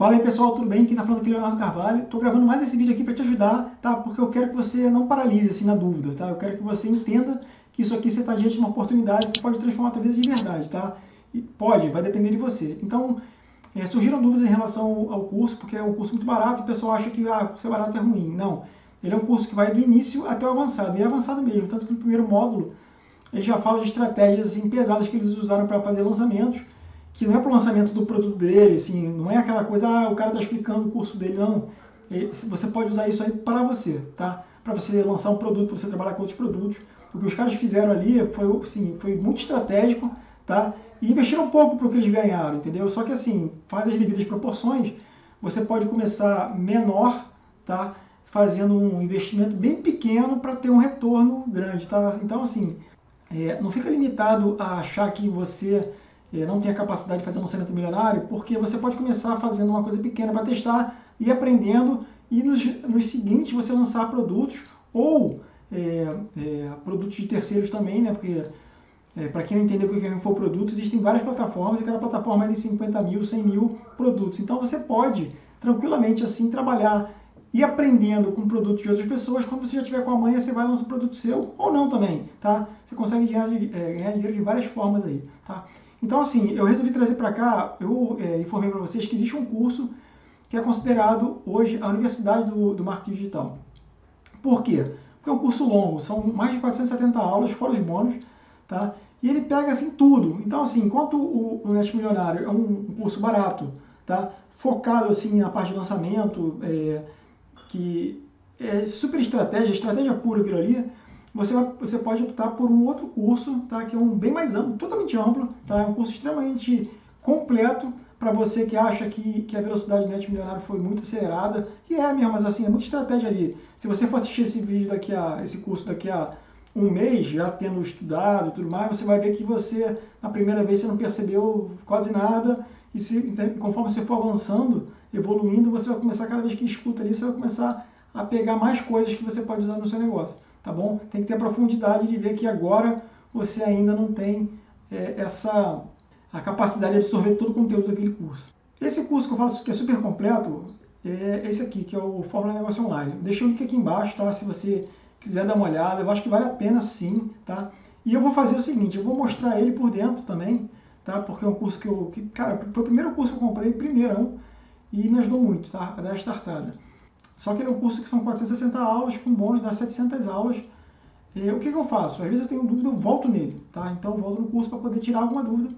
Fala aí pessoal, tudo bem? Quem está falando aqui é Leonardo Carvalho. Estou gravando mais esse vídeo aqui para te ajudar, tá? Porque eu quero que você não paralise assim na dúvida, tá? Eu quero que você entenda que isso aqui você está diante de uma oportunidade que pode transformar a tua vida de verdade, tá? E pode, vai depender de você. Então, é, surgiram dúvidas em relação ao curso, porque é um curso muito barato e o pessoal acha que ah, ser barato é ruim. Não, ele é um curso que vai do início até o avançado, e é avançado mesmo. Tanto que no primeiro módulo ele já fala de estratégias assim, pesadas que eles usaram para fazer lançamentos, que não é para o lançamento do produto dele, assim, não é aquela coisa, ah, o cara está explicando o curso dele, não. Você pode usar isso aí para você, tá? Para você lançar um produto, para você trabalhar com outros produtos. O que os caras fizeram ali foi, assim, foi muito estratégico, tá? E investiram pouco para o que eles ganharam, entendeu? Só que assim, faz as devidas proporções, você pode começar menor, tá? Fazendo um investimento bem pequeno para ter um retorno grande, tá? Então assim, é, não fica limitado a achar que você é, não tem a capacidade de fazer um lançamento milionário, porque você pode começar fazendo uma coisa pequena para testar e aprendendo, e nos, nos seguintes você lançar produtos ou é, é, produtos de terceiros também, né? Porque é, para quem não entendeu o que é um infoproduto, existem várias plataformas e cada plataforma tem 50 mil, 100 mil produtos. Então você pode tranquilamente assim trabalhar e aprendendo com produtos de outras pessoas. Quando você já tiver com a manha, você vai lançar um produto seu ou não também, tá? Você consegue ganhar, é, ganhar dinheiro de várias formas aí, tá? Então, assim, eu resolvi trazer para cá, eu é, informei para vocês que existe um curso que é considerado hoje a Universidade do, do Marketing Digital. Por quê? Porque é um curso longo, são mais de 470 aulas, fora os bônus, tá? E ele pega, assim, tudo. Então, assim, enquanto o, o Net Milionário é um, um curso barato, tá? Focado, assim, na parte de lançamento, é, que é super estratégia, estratégia pura aquilo ali, você, vai, você pode optar por um outro curso, tá? que é um bem mais amplo, totalmente amplo, tá? é um curso extremamente completo para você que acha que, que a velocidade net milionário foi muito acelerada, e é mesmo, mas assim, é muita estratégia ali. Se você for assistir esse vídeo daqui a, esse curso daqui a um mês, já tendo estudado e tudo mais, você vai ver que você, na primeira vez, você não percebeu quase nada, e se, então, conforme você for avançando, evoluindo, você vai começar, cada vez que escuta ali, você vai começar a pegar mais coisas que você pode usar no seu negócio tá bom? Tem que ter profundidade de ver que agora você ainda não tem é, essa a capacidade de absorver todo o conteúdo daquele curso. Esse curso que eu falo que é super completo é esse aqui, que é o Fórmula Negócio Online. Deixei o link aqui embaixo, tá? Se você quiser dar uma olhada, eu acho que vale a pena sim, tá? E eu vou fazer o seguinte, eu vou mostrar ele por dentro também, tá? Porque é um curso que eu, que, cara, foi o primeiro curso que eu comprei, primeirão, e me ajudou muito, tá? A dar a startada. Só que ele é um curso que são 460 aulas, com bônus dá 700 aulas. E, o que, que, eu faço? Às vezes eu tenho dúvida, eu volto nele, tá? Então eu volto no curso para poder tirar alguma dúvida,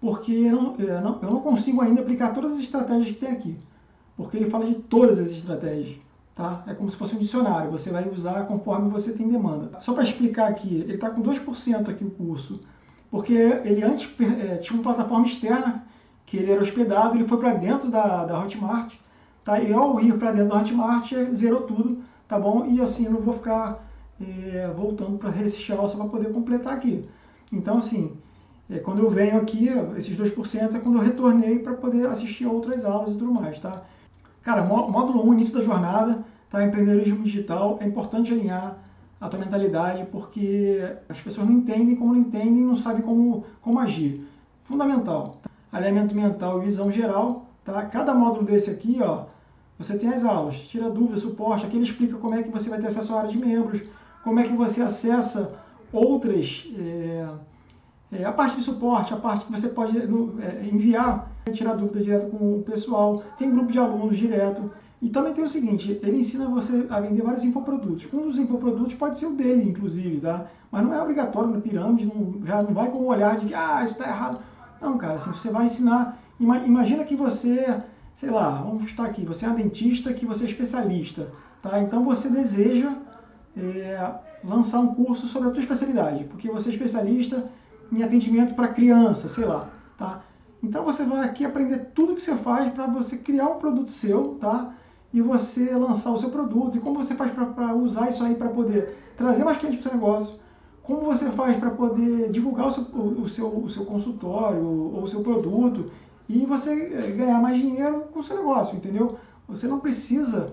porque eu não, eu, não, eu não consigo ainda aplicar todas as estratégias que tem aqui, porque ele fala de todas as estratégias. Tá? É como se fosse um dicionário, você vai usar conforme você tem demanda. Só para explicar aqui, ele está com 2% aqui o curso, porque ele antes é, tinha uma plataforma externa, que ele era hospedado, ele foi para dentro da, da Hotmart, Tá? E ao ir para dentro do Hotmart, zerou tudo, tá bom? E assim eu não vou ficar é, voltando para esse só para poder completar aqui. Então, assim, é, quando eu venho aqui, esses 2% é quando eu retornei para poder assistir outras aulas e tudo mais, tá? Cara, módulo 1, início da jornada, tá? Empreendedorismo digital, é importante alinhar a tua mentalidade, porque as pessoas não entendem, como não entendem, não sabem como, como agir. Fundamental. Alinhamento mental e visão geral, tá? Cada módulo desse aqui, ó, você tem as aulas, tira dúvida, suporte, aqui ele explica como é que você vai ter acesso à área de membros, como é que você acessa outras, é, é, a parte de suporte, a parte que você pode no, é, enviar, tirar dúvida direto com o pessoal, tem grupo de alunos direto, e também tem o seguinte, ele ensina você a vender vários infoprodutos. Um dos infoprodutos pode ser o dele, inclusive, tá? Mas não é obrigatório na pirâmide, não, já não vai com o olhar de que, ah, isso está errado. Não, cara, assim, você vai ensinar, imagina que você sei lá, vamos estar aqui, você é um dentista que você é especialista, tá? Então você deseja é, lançar um curso sobre a tua especialidade, porque você é especialista em atendimento para criança, sei lá, tá? Então você vai aqui aprender tudo que você faz para você criar um produto seu, tá? E você lançar o seu produto, e como você faz para usar isso aí para poder trazer mais clientes para o seu negócio, como você faz para poder divulgar o seu, o, seu, o seu consultório ou o seu produto e você eh, ganhar mais dinheiro com o seu negócio, entendeu? Você não precisa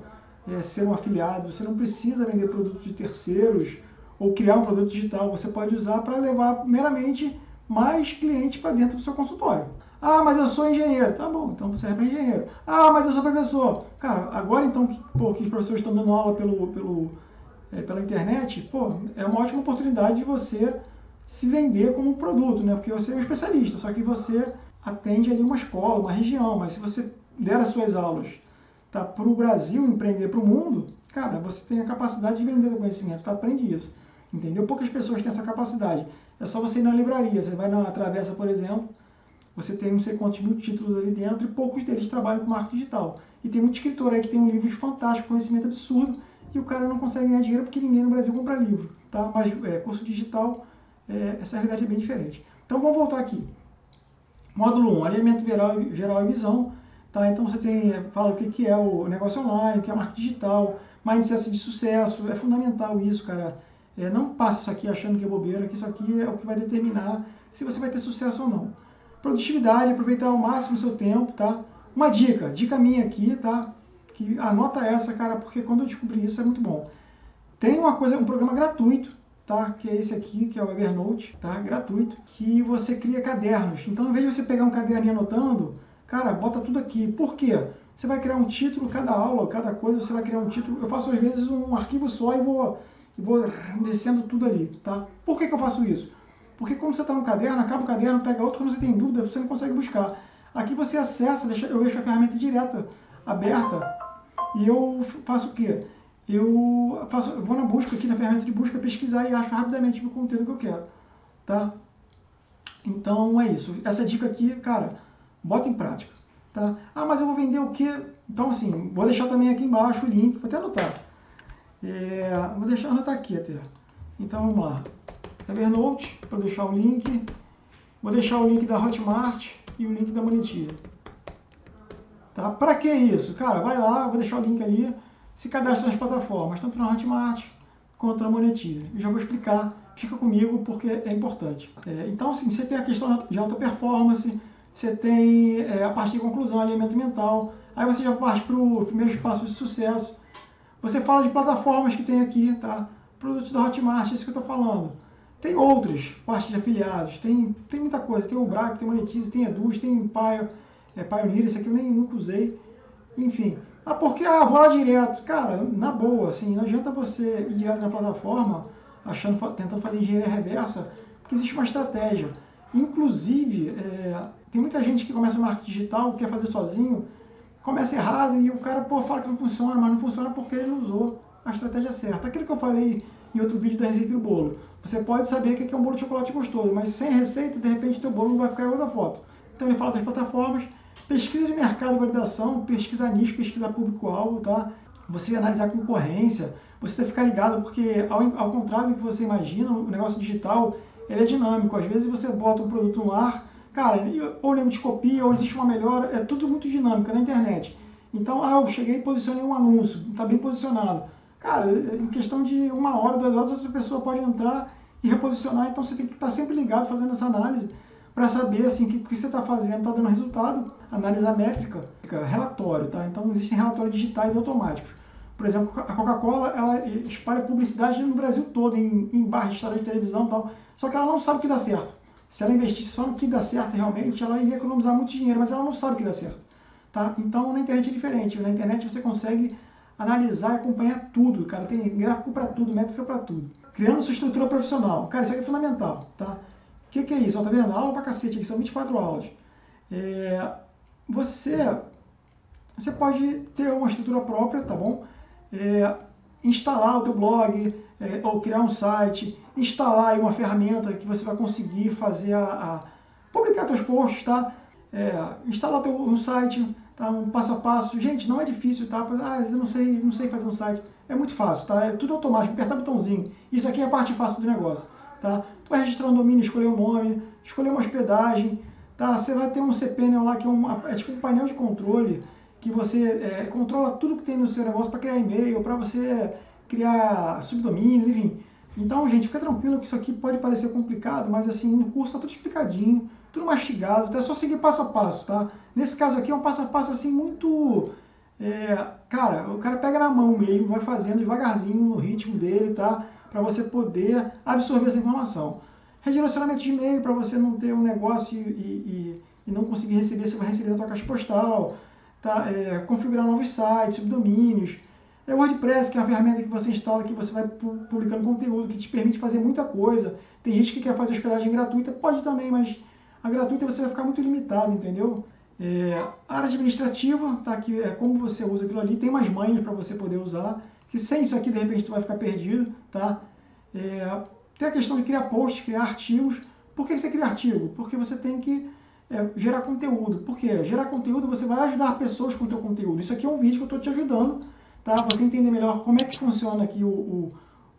é, ser um afiliado, você não precisa vender produtos de terceiros ou criar um produto digital, você pode usar para levar meramente mais clientes para dentro do seu consultório. Ah, mas eu sou engenheiro. Tá bom, então você é engenheiro. Ah, mas eu sou professor. Cara, agora então que, pô, que os professores estão dando aula pelo, pelo, é, pela internet, pô, é uma ótima oportunidade de você se vender como um produto, né? Porque você é um especialista, só que você atende ali uma escola, uma região, mas se você der as suas aulas tá, para o Brasil, empreender para o mundo, cara, você tem a capacidade de vender o conhecimento, tá? aprende isso, entendeu? Poucas pessoas têm essa capacidade. É só você ir na livraria, você vai na Travessa, por exemplo, você tem não sei quantos mil títulos ali dentro e poucos deles trabalham com marketing digital. E tem muito escritor aí que tem um livro fantástico, conhecimento absurdo, e o cara não consegue ganhar dinheiro porque ninguém no Brasil compra livro, tá? Mas é, curso digital, é, essa realidade é bem diferente. Então vamos voltar aqui. Módulo 1, alinhamento geral, geral e visão. Tá? Então você tem, fala o que, que é o negócio online, o que é marketing digital, mindset de sucesso, é fundamental isso, cara. É, não passe isso aqui achando que é bobeira, que isso aqui é o que vai determinar se você vai ter sucesso ou não. Produtividade, aproveitar ao máximo o seu tempo, tá? Uma dica, dica minha aqui, tá? Que anota essa, cara, porque quando eu descobri isso é muito bom. Tem uma coisa, um programa gratuito tá? Que é esse aqui, que é o Evernote, tá? Gratuito, que você cria cadernos. Então, em vez de você pegar um caderninho anotando, cara, bota tudo aqui. Por quê? Você vai criar um título, cada aula, cada coisa, você vai criar um título. Eu faço às vezes um arquivo só e vou, vou descendo tudo ali, tá? Por que, que eu faço isso? Porque quando você está no caderno, acaba o caderno, pega outro, quando você tem dúvida, você não consegue buscar. Aqui você acessa, deixa, eu deixo a ferramenta direta aberta e eu faço o quê? Eu, faço, eu vou na busca aqui na ferramenta de busca, pesquisar e acho rapidamente o conteúdo que eu quero, tá? Então é isso. Essa dica aqui, cara, bota em prática, tá? Ah, mas eu vou vender o quê? Então assim, vou deixar também aqui embaixo o link, vou até anotar. É, vou deixar anotar aqui até. Então vamos lá. Evernote, para deixar o link. Vou deixar o link da Hotmart e o link da Monetiza. Tá? Para que isso? Cara, vai lá, vou deixar o link ali se cadastra nas plataformas, tanto na Hotmart quanto na Monetize. Eu já vou explicar, fica comigo porque é importante. É, então, assim, você tem a questão de alta performance, você tem é, a parte de conclusão, alimento mental, aí você já parte para o primeiro espaço de sucesso. Você fala de plataformas que tem aqui, tá? Produtos da Hotmart, é isso que eu estou falando. Tem outras, parte de afiliados, tem, tem muita coisa. Tem o Braco, tem Monetize, tem Eduz, tem Pio, é, Pioneer, esse aqui eu nem nunca usei. Enfim, ah, porque ah, vou lá direto. Cara, na boa, assim, não adianta você ir direto na plataforma achando, tentando fazer engenharia reversa, porque existe uma estratégia. Inclusive, é, tem muita gente que começa marketing digital, quer fazer sozinho, começa errado e o cara pô, fala que não funciona, mas não funciona porque ele não usou a estratégia certa. Aquilo que eu falei em outro vídeo da receita do bolo. Você pode saber que é um bolo de chocolate gostoso, mas sem receita, de repente, teu bolo não vai ficar igual da foto. Então ele fala das plataformas, Pesquisa de mercado, validação, pesquisa nicho, pesquisa público-alvo, tá? Você analisar concorrência, você ficar ligado, porque ao, ao contrário do que você imagina, o negócio digital ele é dinâmico. Às vezes você bota um produto no ar, cara, ou nego te copia, ou existe uma melhora, é tudo muito dinâmico na internet. Então, ah, eu cheguei e posicionei um anúncio, está bem posicionado. Cara, em questão de uma hora, duas horas, outra pessoa pode entrar e reposicionar, então você tem que estar sempre ligado fazendo essa análise para saber assim que o que você está fazendo está dando resultado, analisar métrica, relatório, tá? Então existem relatórios digitais automáticos. Por exemplo, a Coca-Cola ela espalha publicidade no Brasil todo, em, em barras, de televisão e tal. Só que ela não sabe o que dá certo. Se ela investisse só no que dá certo realmente, ela ia economizar muito dinheiro, mas ela não sabe o que dá certo. Tá? Então na internet é diferente. Na internet você consegue analisar e acompanhar tudo, cara. Tem gráfico para tudo, métrica para tudo. Criando sua estrutura profissional. Cara, isso aqui é fundamental, tá? O que, que, é isso? Ó, tá vendo? Aula pra cacete, aqui são 24 aulas. É, você, você pode ter uma estrutura própria, tá bom? É, instalar o teu blog, é, ou criar um site, instalar uma ferramenta que você vai conseguir fazer a, a publicar teus posts, tá? É, instalar teu, um site, tá? Um passo a passo. Gente, não é difícil, tá? Ah, eu não sei, não sei fazer um site. É muito fácil, tá? É tudo automático, apertar botãozinho. Isso aqui é a parte fácil do negócio, tá? Tu vai registrar um domínio, escolher um nome, escolher uma hospedagem, tá? Você vai ter um cPanel lá que é, um, é tipo um painel de controle que você é, controla tudo que tem no seu negócio para criar e-mail, para você criar subdomínios, enfim. Então, gente, fica tranquilo que isso aqui pode parecer complicado, mas assim, no curso tá tudo explicadinho, tudo mastigado, então é só seguir passo a passo, tá? Nesse caso aqui é um passo a passo assim muito... É, cara, o cara pega na mão mesmo, vai fazendo devagarzinho no ritmo dele, tá? para você poder absorver essa informação. Redirecionamento de e-mail para você não ter um negócio e, e, e não conseguir receber, você vai receber na tua caixa postal, tá? É, configurar novos sites, subdomínios. É o WordPress, que é a ferramenta que você instala, que você vai publicando conteúdo, que te permite fazer muita coisa. Tem gente que quer fazer hospedagem gratuita, pode também, mas a gratuita você vai ficar muito limitado, entendeu? É, área administrativa, tá? que é como você usa aquilo ali, tem umas manhas para você poder usar, que sem isso aqui, de repente, tu vai ficar perdido, tá? É, tem a questão de criar posts, criar artigos. Por que você cria artigo? Porque você tem que é, gerar conteúdo. Por quê? Gerar conteúdo, você vai ajudar pessoas com o teu conteúdo. Isso aqui é um vídeo que eu estou te ajudando, tá? Você entender melhor como é que funciona aqui o, o,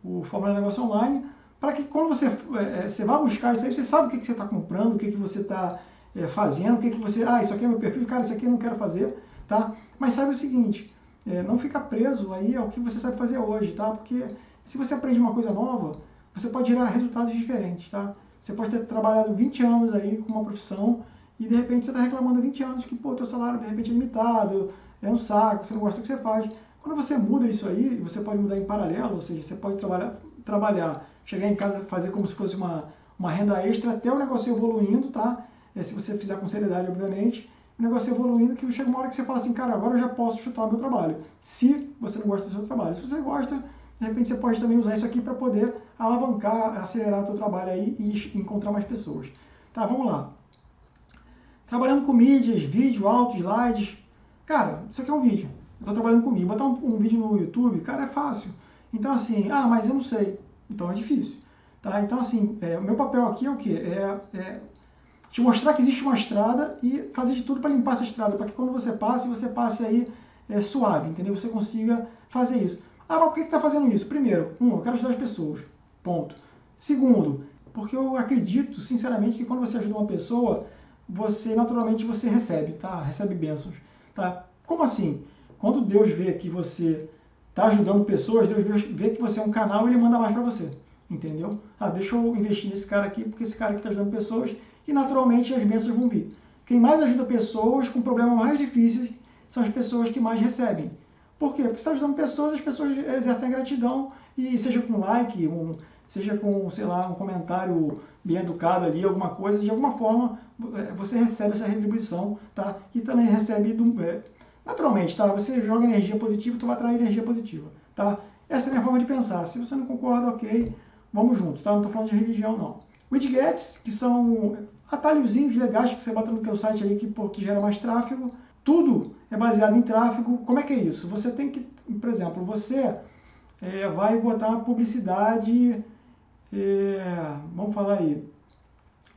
o Fórmula Negócio Online, para que quando você, é, é, você vai buscar isso aí, você sabe o que, que você está comprando, o que, que você está é, fazendo, o que, que você... Ah, isso aqui é meu perfil, cara, isso aqui eu não quero fazer, tá? Mas sabe o seguinte, é, não fica preso aí ao que você sabe fazer hoje, tá? Porque se você aprende uma coisa nova, você pode gerar resultados diferentes, tá? Você pode ter trabalhado 20 anos aí com uma profissão e de repente você está reclamando 20 anos que, pô, teu salário de repente é limitado, é um saco, você não gosta do que você faz. Quando você muda isso aí, você pode mudar em paralelo, ou seja, você pode trabalhar, trabalhar chegar em casa, fazer como se fosse uma, uma renda extra até o negócio evoluindo, tá? É, se você fizer com seriedade, obviamente, o negócio evoluindo que chega uma hora que você fala assim, cara, agora eu já posso chutar o meu trabalho. Se você não gosta do seu trabalho. Se você gosta, de repente você pode também usar isso aqui para poder alavancar, acelerar o seu trabalho aí e encontrar mais pessoas. Tá, vamos lá. Trabalhando com mídias, vídeo, áudio, slides. Cara, isso aqui é um vídeo. Eu estou trabalhando comigo. Botar um, um vídeo no YouTube, cara, é fácil. Então, assim, ah, mas eu não sei. Então é difícil. Tá? Então, assim, é, o meu papel aqui é o quê? É, é, te mostrar que existe uma estrada e fazer de tudo para limpar essa estrada, para que quando você passe, você passe aí é, suave, entendeu? Você consiga fazer isso. Ah, mas por que está fazendo isso? Primeiro, um, eu quero ajudar as pessoas. Ponto. Segundo, porque eu acredito, sinceramente, que quando você ajuda uma pessoa, você naturalmente você recebe, tá? Recebe bênçãos, tá? Como assim? Quando Deus vê que você está ajudando pessoas, Deus vê que você é um canal e ele manda mais para você. Entendeu? Ah, deixa eu investir nesse cara aqui, porque esse cara aqui está ajudando pessoas e naturalmente as bênçãos vão vir. Quem mais ajuda pessoas com problemas mais difíceis são as pessoas que mais recebem. Por quê? Porque você está ajudando pessoas, as pessoas exercem a gratidão e seja com like, um, seja com, sei lá, um comentário bem educado ali, alguma coisa, de alguma forma é, você recebe essa retribuição, tá? E também recebe do, é, Naturalmente, tá? Você joga energia positiva, tu vai atrair energia positiva, tá? Essa é a minha forma de pensar. Se você não concorda, ok, vamos juntos, tá? Não estou falando de religião, não. Widgets, que são atalhozinhos legais que você bota no teu site aí que, pô, que gera mais tráfego. Tudo é baseado em tráfego. Como é que é isso? Você tem que, por exemplo, você é, vai botar publicidade, é, vamos falar aí,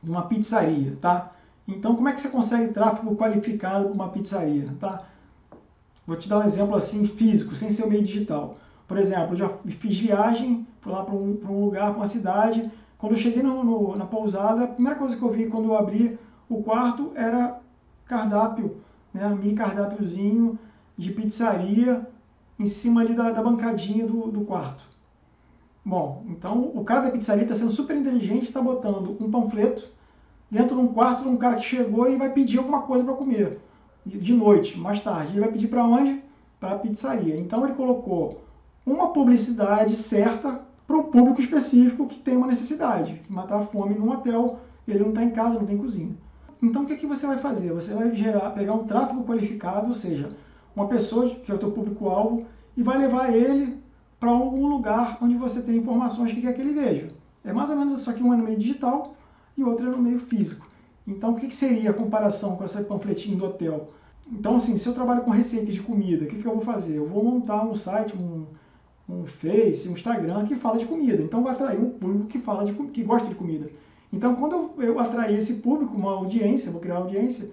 uma pizzaria, tá? Então, como é que você consegue tráfego qualificado para uma pizzaria, tá? Vou te dar um exemplo assim físico, sem ser o meio digital. Por exemplo, eu já fiz viagem, fui lá para um, um, lugar, para uma cidade. Quando eu cheguei no, no, na pousada, a primeira coisa que eu vi quando eu abri o quarto era cardápio, né, um mini cardápiozinho de pizzaria em cima ali da, da bancadinha do, do quarto. Bom, então o cara da pizzaria está sendo super inteligente, está botando um panfleto dentro de um quarto de um cara que chegou e vai pedir alguma coisa para comer de noite, mais tarde. Ele vai pedir para onde? Para a pizzaria. Então ele colocou uma publicidade certa para um público específico que tem uma necessidade, matar a fome num hotel, ele não está em casa, não tem cozinha. Então o que, que você vai fazer? Você vai gerar, pegar um tráfego qualificado, ou seja, uma pessoa que é o teu público-alvo, e vai levar ele para algum lugar onde você tem informações que quer que ele veja. É mais ou menos isso aqui, um é no meio digital e outro é no meio físico. Então, o que, que seria a comparação com essa panfletinho do hotel? Então, assim, se eu trabalho com receitas de comida, o que, que eu vou fazer? Eu vou montar um site, um, um Face, um Instagram que fala de comida. Então, vou atrair um público que fala de que gosta de comida. Então, quando eu, eu atrair esse público, uma audiência, vou criar uma audiência,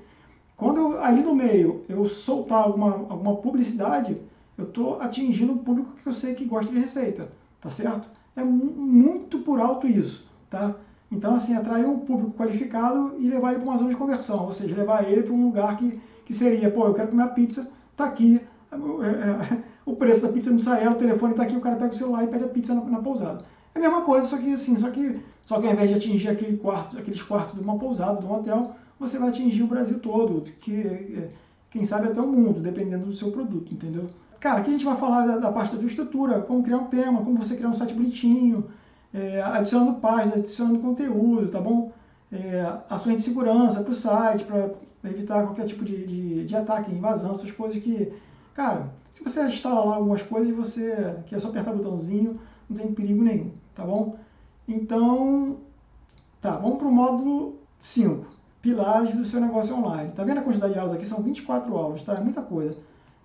quando eu, ali no meio eu soltar alguma, alguma publicidade, eu estou atingindo um público que eu sei que gosta de receita, tá certo? É muito por alto isso, tá? Então, assim, atrair um público qualificado e levar ele para uma zona de conversão, ou seja, levar ele para um lugar que, que seria, pô, eu quero comer a pizza, tá aqui, é, é, o preço da pizza no Sael, o telefone tá aqui, o cara pega o celular e pede a pizza na, na, pousada. É a mesma coisa, só que assim, só que, só que ao invés de atingir aquele quarto, aqueles quartos de uma pousada, de um hotel, você vai atingir o Brasil todo, que quem sabe até o mundo, dependendo do seu produto, entendeu? Cara, aqui a gente vai falar da, da parte da estrutura, como criar um tema, como você criar um site bonitinho, é, adicionando páginas, adicionando conteúdo, tá bom? É, ações de segurança para o site, para evitar qualquer tipo de, de, de ataque, invasão, essas coisas que, cara, se você instala lá algumas coisas, você que é só apertar o botãozinho, não tem perigo nenhum, tá bom? Então, tá, vamos para o módulo 5, pilares do seu negócio online. Tá vendo a quantidade de aulas aqui? São 24 aulas, tá? É muita coisa.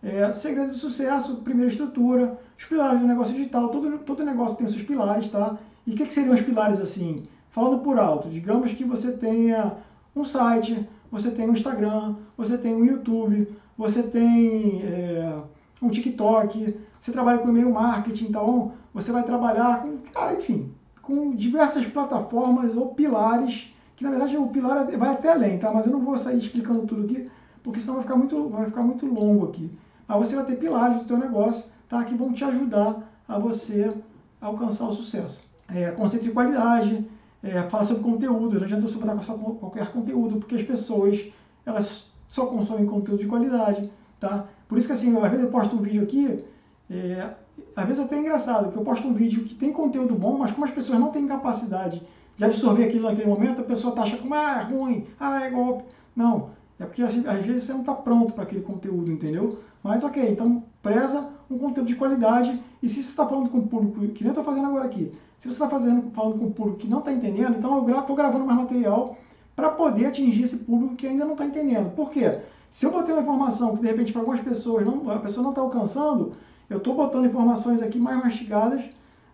É, segredo de sucesso, primeira estrutura, os pilares do negócio digital, todo, todo negócio tem seus pilares, tá? E o que, que seriam os pilares assim? Falando por alto, digamos que você tenha um site, você tem um Instagram, você tem um YouTube, você tem é, um TikTok, você trabalha com e-mail marketing, então você vai trabalhar com, ah, enfim, com diversas plataformas ou pilares, que na verdade o pilar vai até além, tá? Mas eu não vou sair explicando tudo aqui, porque senão vai ficar muito, vai ficar muito longo aqui. Mas você vai ter pilares do seu negócio, tá? Que vão te ajudar a você alcançar o sucesso. É, conceito de qualidade, é, fala sobre conteúdo, não adianta você botar qualquer conteúdo, porque as pessoas elas só consomem conteúdo de qualidade, tá? Por isso que assim, às vezes eu posto um vídeo aqui, é, às vezes até é engraçado, que eu posto um vídeo que tem conteúdo bom, mas como as pessoas não têm capacidade de absorver aquilo naquele momento, a pessoa tá achando ah, é ruim, ah, é golpe. Não, é porque assim, às vezes você não está pronto para aquele conteúdo, entendeu? Mas ok, então preza um conteúdo de qualidade e se você está falando com um público, que nem eu estou fazendo agora aqui, se você está falando com um público que não está entendendo, então eu estou gravando mais material para poder atingir esse público que ainda não está entendendo. Por quê? Se eu botei uma informação que de repente para algumas pessoas não, a pessoa não está alcançando, eu estou botando informações aqui mais mastigadas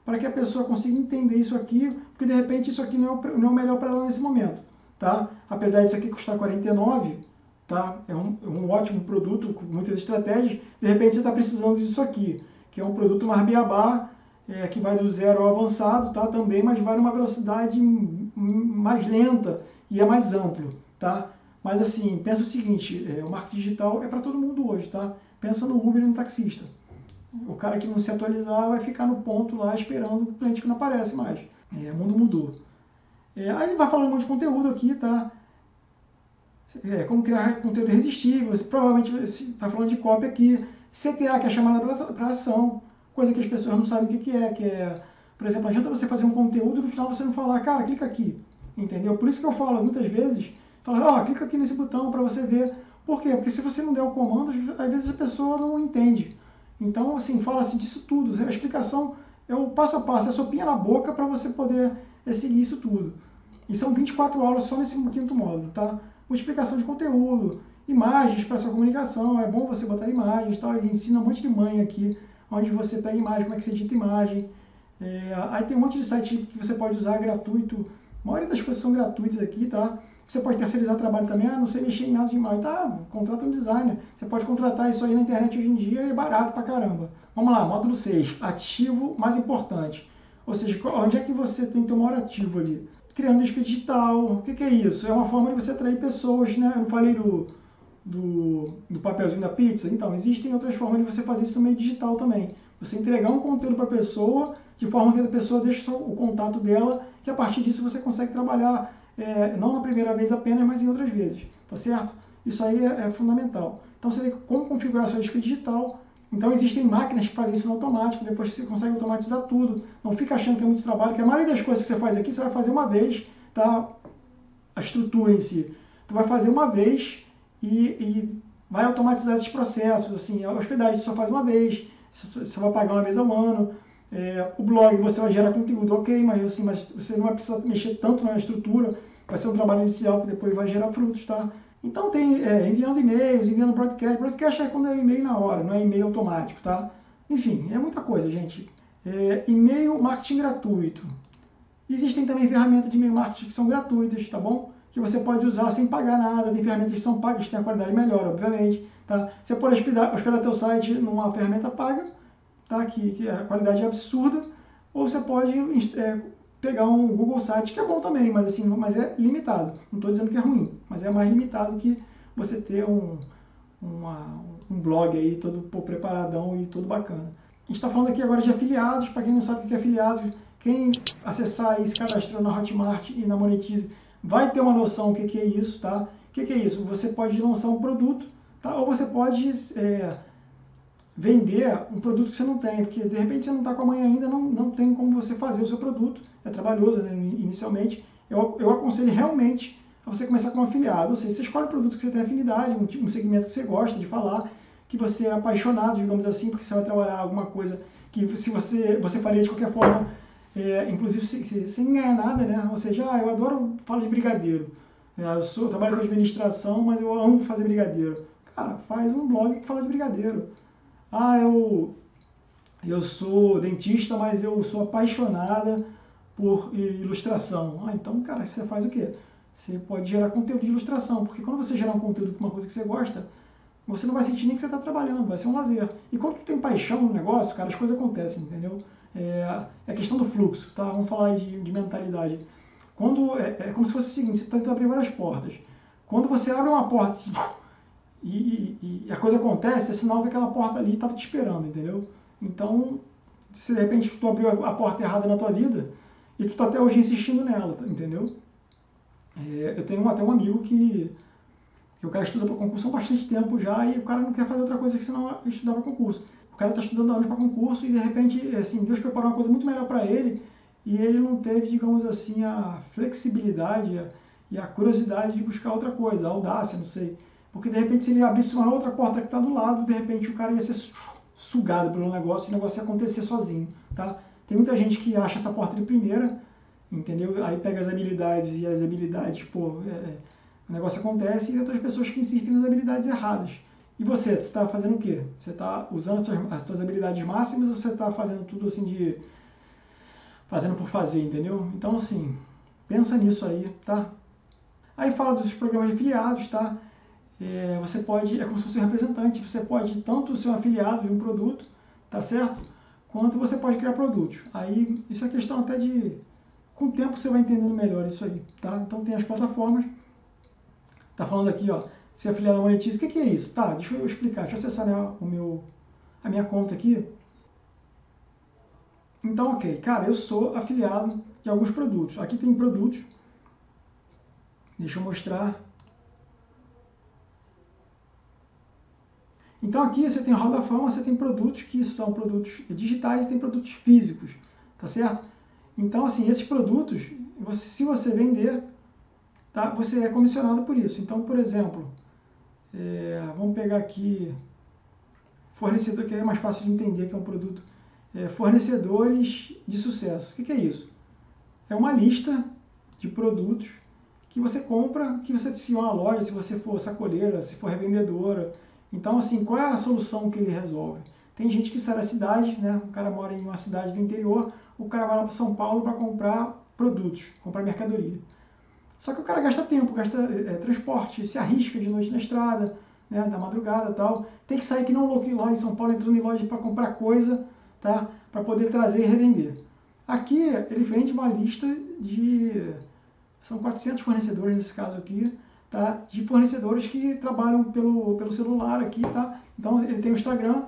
para que a pessoa consiga entender isso aqui, porque de repente isso aqui não é o, não é o melhor para ela nesse momento. Tá? Apesar disso aqui custar 49, tá? é, um, é um ótimo produto com muitas estratégias, de repente você está precisando disso aqui, que é um produto mais beabá, é, que vai do zero ao avançado tá? também, mas vai numa velocidade mais lenta e é mais amplo. Tá? Mas assim, pensa o seguinte, é, o marketing digital é para todo mundo hoje, tá? Pensa no Uber e no taxista. O cara que não se atualizar vai ficar no ponto lá esperando o cliente que não aparece mais. É, o mundo mudou. É, aí vai falando um monte de conteúdo aqui, tá? É, como criar conteúdo irresistível, você provavelmente está falando de cópia aqui. CTA, que é chamada para ação, coisa que as pessoas não sabem o que, que é, que é, por exemplo, adianta você fazer um conteúdo e no final você não falar, cara, clica aqui, entendeu? Por isso que eu falo muitas vezes, fala, ó, oh, clica aqui nesse botão para você ver. Por quê? Porque se você não der o comando, às vezes a pessoa não entende. Então, assim, fala-se disso tudo. A explicação é o passo a passo, é a sopinha na boca para você poder seguir isso tudo. E são 24 aulas só nesse quinto módulo, tá? Multiplicação de conteúdo, imagens para sua comunicação, é bom você botar imagens, tá? Ele ensina um monte de mãe aqui, onde você pega imagem, como é que você edita imagem. É, aí tem um monte de site que você pode usar gratuito. A maioria das coisas são gratuitas aqui, tá? Você pode terceirizar trabalho também, ah, não sei mexer em nada de imagem. Tá, contrata um designer. Você pode contratar isso aí na internet hoje em dia é barato pra caramba. Vamos lá, módulo 6, ativo mais importante. Ou seja, onde é que você tem que ter um maior ativo ali? Criando isca digital. O que, que, é isso? É uma forma de você atrair pessoas, né? Eu falei do, do, do papelzinho da pizza. Então, existem outras formas de você fazer isso no meio digital também. Você entregar um conteúdo para pessoa de forma que a pessoa deixe o contato dela, que a partir disso você consegue trabalhar é, não na primeira vez apenas, mas em outras vezes, tá certo? Isso aí é, é fundamental. Então você tem como configurar sua disca digital. Então existem máquinas que fazem isso no automático, depois você consegue automatizar tudo. Não fica achando que é muito trabalho, que a maioria das coisas que você faz aqui, você vai fazer uma vez, tá? A estrutura em si. Tu vai fazer uma vez e, e vai automatizar esses processos. Assim, a hospedagem você só faz uma vez, você vai pagar uma vez ao ano. É, o blog você vai gerar conteúdo, ok, mas, assim, mas você não vai precisar mexer tanto na estrutura, vai ser um trabalho inicial que depois vai gerar frutos, tá? Então tem é, enviando e-mails, enviando broadcast. Broadcast é quando é e-mail na hora, não é e-mail automático, tá? Enfim, é muita coisa, gente. É, e-mail marketing gratuito. Existem também ferramentas de e-mail marketing que são gratuitas, tá bom? Que você pode usar sem pagar nada. Tem ferramentas que são pagas, que têm a qualidade melhor, obviamente. Tá? Você pode hospedar, hospedar teu site numa ferramenta paga, tá? que, que a qualidade é absurda, ou você pode é, pegar um Google Site, que é bom também, mas, assim, mas é limitado. Não estou dizendo que é ruim, mas é mais limitado que você ter um, uma, um blog aí todo pô, preparadão e todo bacana. A gente está falando aqui agora de afiliados, para quem não sabe o que é afiliados, quem acessar e se cadastrou na Hotmart e na Monetize vai ter uma noção do que, que é isso, tá? O que, que é isso? Você pode lançar um produto, tá? ou você pode é, vender um produto que você não tem, porque de repente você não está com a mãe ainda, não, não tem como você fazer o seu produto, é trabalhoso né, inicialmente. Eu, eu aconselho realmente a você começar como afiliado. Ou seja, você escolhe um produto que você tem afinidade, um, um segmento que você gosta de falar, que você é apaixonado, digamos assim, porque você vai trabalhar alguma coisa que se você, você faria de qualquer forma, é, inclusive sem, sem, ganhar nada, né? Ou seja, ah, eu adoro falar de brigadeiro. É, eu, sou, eu trabalho com administração, mas eu amo fazer brigadeiro. Cara, faz um blog que fala de brigadeiro. Ah, eu, eu sou dentista, mas eu sou apaixonada por ilustração. Ah, então, cara, você faz o quê? Você pode gerar conteúdo de ilustração, porque quando você gerar um conteúdo para uma coisa que você gosta, você não vai sentir nem que você está trabalhando, vai ser um lazer. E quando tu tem paixão no negócio, cara, as coisas acontecem, entendeu? É, é questão do fluxo, tá? Vamos falar de, de mentalidade. Quando é, é, como se fosse o seguinte, você tenta abrir várias portas. Quando você abre uma porta e, e, e a coisa acontece, é sinal que aquela porta ali estava te esperando, entendeu? Então, se de repente tu abriu a porta errada na tua vida e tu tá até hoje insistindo nela, tá, entendeu? É, eu tenho até um amigo que, que o cara estuda para concurso há bastante tempo já e o cara não quer fazer outra coisa que senão estudar para concurso. O cara está estudando anos para concurso e de repente, assim, Deus preparou uma coisa muito melhor para ele e ele não teve, digamos assim, a flexibilidade e a curiosidade de buscar outra coisa, a audácia, não sei. Porque de repente, se ele abrisse uma outra porta que está do lado, de repente o cara ia ser sugado pelo negócio e o negócio ia acontecer sozinho, tá? Tem muita gente que acha essa porta de primeira, entendeu? Aí pega as habilidades e as habilidades, pô, é, é o negócio acontece e outras pessoas que insistem nas habilidades erradas. E você, você está fazendo o quê? Você está usando as suas, as suas habilidades máximas ou você está fazendo tudo assim de fazendo por fazer, entendeu? Então, assim, pensa nisso aí, tá? Aí fala dos programas de afiliados, tá? É, você pode, é como se fosse um representante, você pode tanto ser um afiliado de um produto, tá certo? Quanto você pode criar produtos. Aí, isso é questão até de, com o tempo você vai entendendo melhor isso aí, tá? Então tem as plataformas, tá falando aqui, ó, ser afiliado a Monetize, o que, que é isso? Tá, deixa eu explicar, deixa eu acessar minha, o meu, a minha conta aqui, então, ok, cara, eu sou afiliado de alguns produtos. Aqui tem produtos. Deixa eu mostrar. Então aqui você tem a Roda Fama, você tem produtos que são produtos digitais e tem produtos físicos, tá certo? Então, assim, esses produtos, você, se você vender, tá, você é comissionado por isso. Então, por exemplo, é, vamos pegar aqui fornecedor, que é mais fácil de entender que é um produto é, fornecedores de sucesso. O que, que é isso? É uma lista de produtos que você compra, que você se uma loja, se você for sacoleira, se for revendedora. Então, assim, qual é a solução que ele resolve? Tem gente que sai da cidade, né? O cara mora em uma cidade do interior, o cara vai lá para São Paulo para comprar produtos, comprar mercadoria. Só que o cara gasta tempo, gasta é, transporte, se arrisca de noite na estrada, né, da madrugada tal. Tem que sair que não louco lá em São Paulo entrando em loja para comprar coisa tá? para poder trazer e revender. Aqui ele vende uma lista de. São 400 fornecedores nesse caso aqui, tá? de fornecedores que trabalham pelo, pelo celular aqui. Tá? Então ele tem o Instagram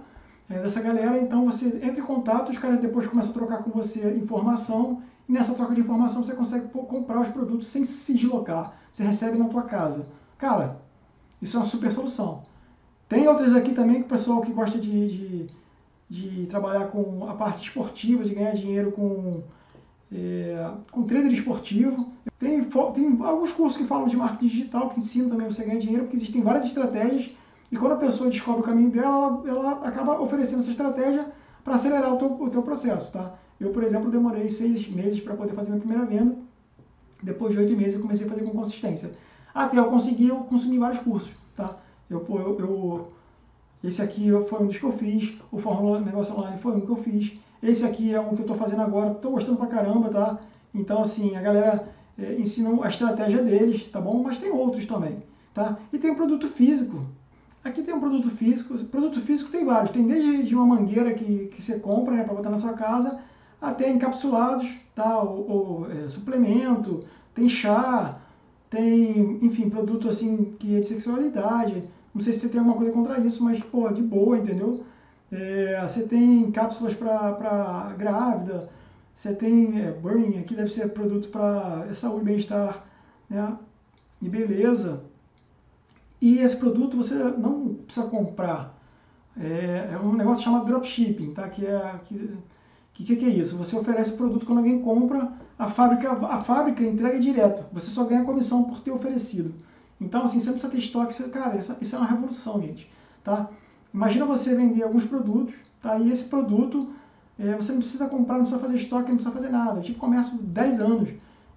é, dessa galera, então você entra em contato, os caras depois começam a trocar com você informação, e nessa troca de informação você consegue comprar os produtos sem se deslocar. Você recebe na tua casa. Cara, isso é uma super solução. Tem outras aqui também que o pessoal que gosta de, de de trabalhar com a parte esportiva, de ganhar dinheiro com, é, com trader esportivo. Tem, tem alguns cursos que falam de marketing digital que ensinam também você ganhar dinheiro, porque existem várias estratégias e quando a pessoa descobre o caminho dela, ela, ela acaba oferecendo essa estratégia para acelerar o teu, o teu processo, tá? Eu, por exemplo, demorei seis meses para poder fazer minha primeira venda. Depois de oito meses eu comecei a fazer com consistência. Até eu conseguir, eu consumi vários cursos, tá? Eu, eu, eu esse aqui foi um dos que eu fiz, o Fórmula Negócio Online foi um que eu fiz. Esse aqui é um que eu estou fazendo agora, estou gostando pra caramba, tá? Então, assim, a galera é, ensina a estratégia deles, tá bom? Mas tem outros também, tá? E tem produto físico. Aqui tem um produto físico. Produto físico tem vários. Tem desde de uma mangueira que, que você compra né, para botar na sua casa, até encapsulados, tá? Ou, ou é, suplemento, tem chá, tem, enfim, produto assim que é de sexualidade, não sei se você tem alguma coisa contra isso, mas, pô, de boa, entendeu? É, você tem cápsulas para grávida, você tem é, burning, aqui deve ser produto para saúde bem-estar, né? E beleza. E esse produto você não precisa comprar. É, é um negócio chamado dropshipping, tá? Que é, que, que, que, é isso? Você oferece o produto quando alguém compra, a fábrica, a fábrica entrega direto. Você só ganha comissão por ter oferecido. Então, assim, você não precisa ter estoque. cara, isso, isso, é uma revolução, gente. Tá? Imagina você vender alguns produtos, tá? e esse produto é, você não precisa comprar, não precisa fazer estoque, não precisa fazer nada. Eu tive comércio 10 anos.